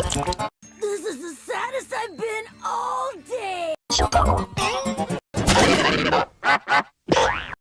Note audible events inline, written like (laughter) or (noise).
This is the saddest I've been all day! (laughs)